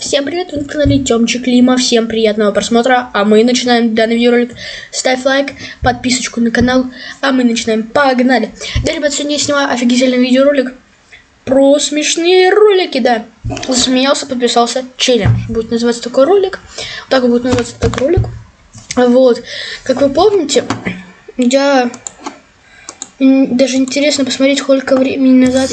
Всем привет, вы на канале Тёмчик Лима, всем приятного просмотра, а мы начинаем данный видеоролик. Ставь лайк, подписочку на канал, а мы начинаем, погнали. Да, ребят, сегодня я снимаю офигительный видеоролик про смешные ролики, да. Засмеялся, подписался, челлендж. Будет называться такой ролик, так будет называться такой ролик. Вот, как вы помните, я даже интересно посмотреть, сколько времени назад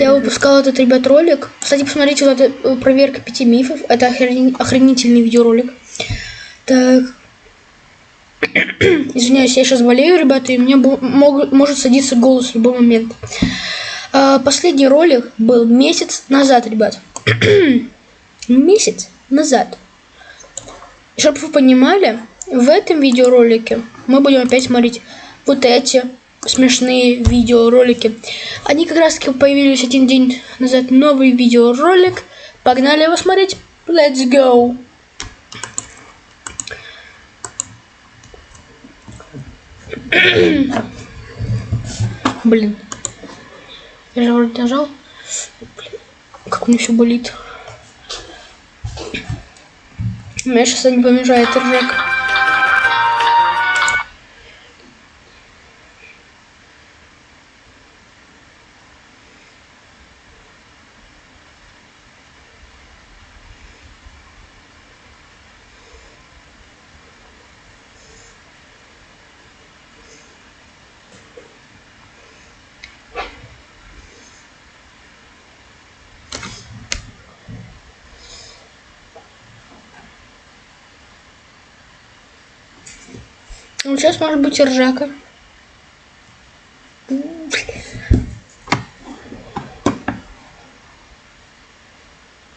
я выпускал этот, ребят, ролик. Кстати, посмотрите, вот это э, проверка пяти мифов. Это охрен... охренительный видеоролик. Так. Извиняюсь, я сейчас болею, ребята, и мне мог... может садиться голос в любой момент. А, последний ролик был месяц назад, ребят. месяц назад. Чтобы вы понимали, в этом видеоролике мы будем опять смотреть вот эти смешные видеоролики. Они как раз таки появились один день назад. Новый видеоролик. Погнали его смотреть. Let's go! Блин. Я же вроде нажал. Блин. Как меня все болит. Мне сейчас не помешает ржак. Ну, сейчас может быть ржака.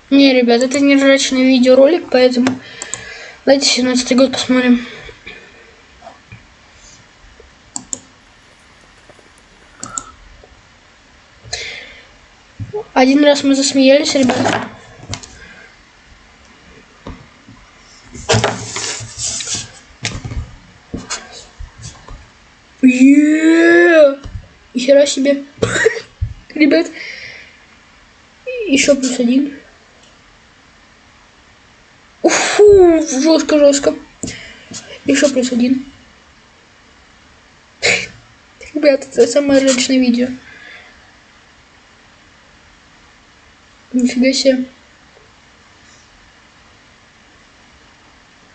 Не, ребят, это не ржачный видеоролик, поэтому давайте 17 год посмотрим. Один раз мы засмеялись, ребят. Хера себе. Ребят. Еще плюс один. Фу, жестко, жестко. Еще плюс один. Ребят, это самое личное видео. Нифига себе.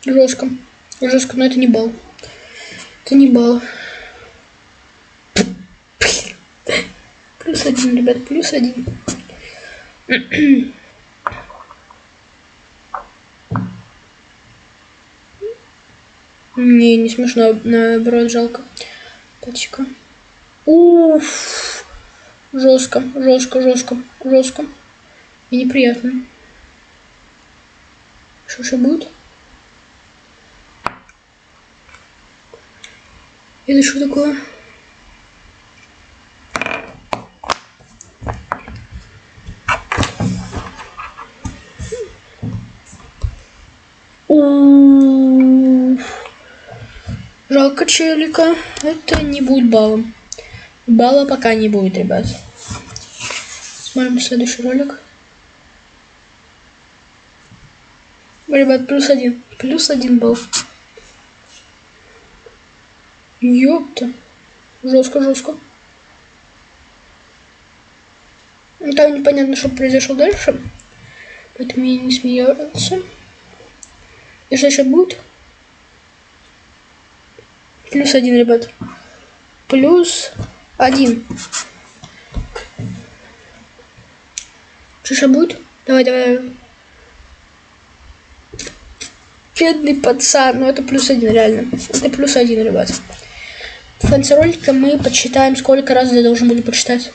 Жестко. Жестко, но это не бал. Это не бал. Плюс один, ребят, плюс один. Не, не смешно, наоборот, жалко. Точка. Уф. Жестко, жестко, жестко, жестко. И неприятно. Что же будет? Это что такое? Жалко челика. Это не будет баллом. Балла пока не будет, ребят. Смотрим следующий ролик. Ребят, плюс один. Плюс один балл. Ёпта. Жестко, жестко. Там непонятно, что произошло дальше. Поэтому я не смеялся. И что еще будет? Плюс один, ребят. Плюс один. Что еще будет? Давай, давай. Бедный пацан. Ну, это плюс один, реально. Это плюс один, ребят. В конце ролика мы подсчитаем, сколько раз я должен буду почитать.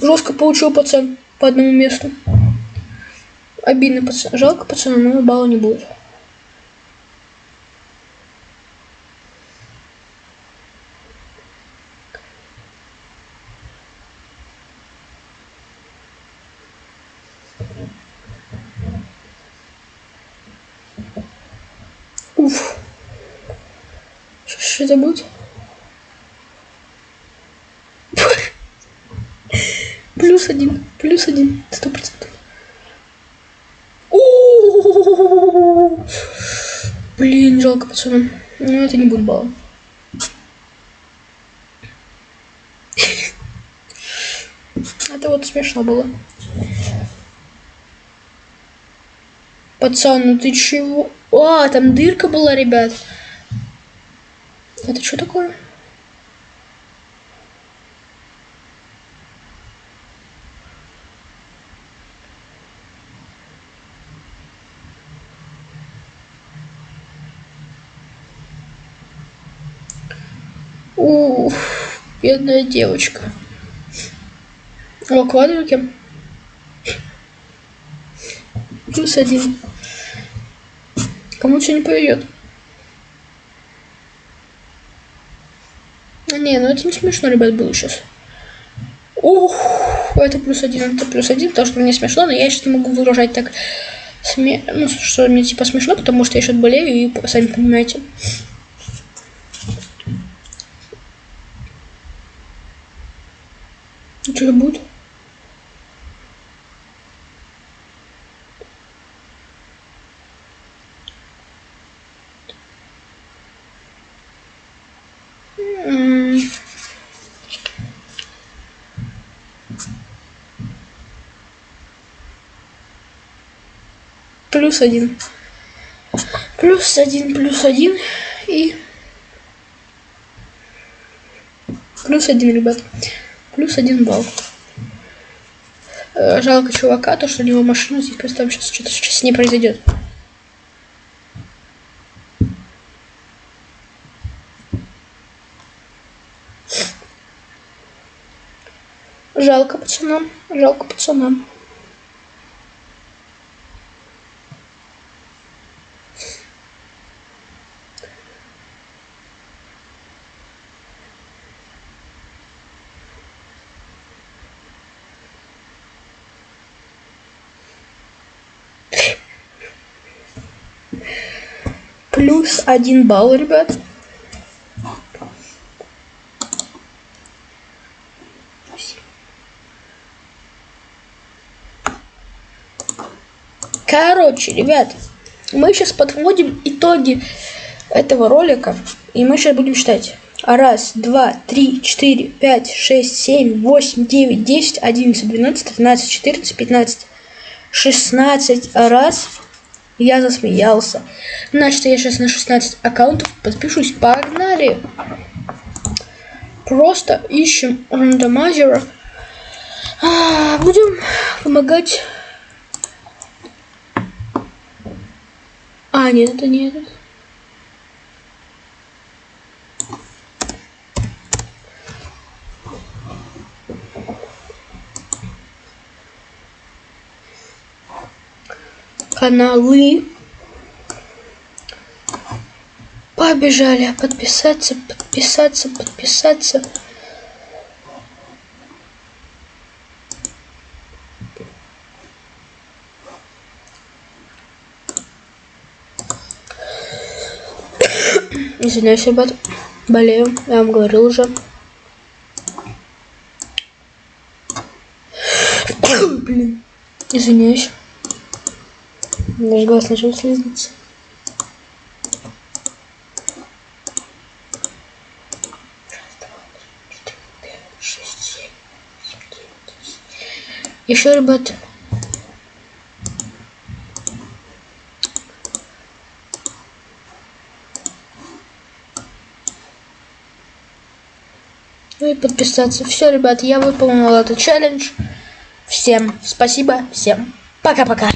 Жестко получил пацан по одному месту. Обидно, пацан. Жалко пацана, но балла не будет. Уф. Что это будет? Плюс один. Плюс один. Сто процентов. Блин, жалко, пацаны. Ну, это не будет балла. Это вот смешно было. Пацан, ну ты чего? А, там дырка была, ребят. Это что такое? Ух, бедная девочка. О, квадрики. Плюс один. Кому что не повезет. А, не, ну это не смешно, ребят, было сейчас. Ух, это плюс один, это плюс один, потому что мне смешно, но я сейчас не могу выражать так, сме... ну, что мне типа смешно, потому что я сейчас болею, и сами понимаете. Что будет? Плюс один. Плюс один, плюс один и плюс один, ребят. Плюс один балл. Э, жалко чувака, то, что у него машина, типа там сейчас что-то сейчас с ней произойдет. Жалко пацанам, жалко пацанам. Плюс один балл, ребят. Короче, ребят, мы сейчас подводим итоги этого ролика. И мы сейчас будем считать. Раз, два, три, четыре, пять, шесть, семь, восемь, девять, десять, одиннадцать, двенадцать, тринадцать, четырнадцать, пятнадцать, шестнадцать. Раз, я засмеялся. Значит, я сейчас на 16 аккаунтов подпишусь. Погнали! Просто ищем рандомайзера. А, будем помогать. А, нет, это не этот. Каналы. Побежали. Подписаться, подписаться, подписаться. Извиняюсь, ребят. Болею. Я вам говорил уже. Блин. Извиняюсь. Наш глаз начал слизываться. Еще, ребят, Ну и подписаться. Все, ребят, я выполнил этот челлендж. Всем спасибо, всем пока-пока.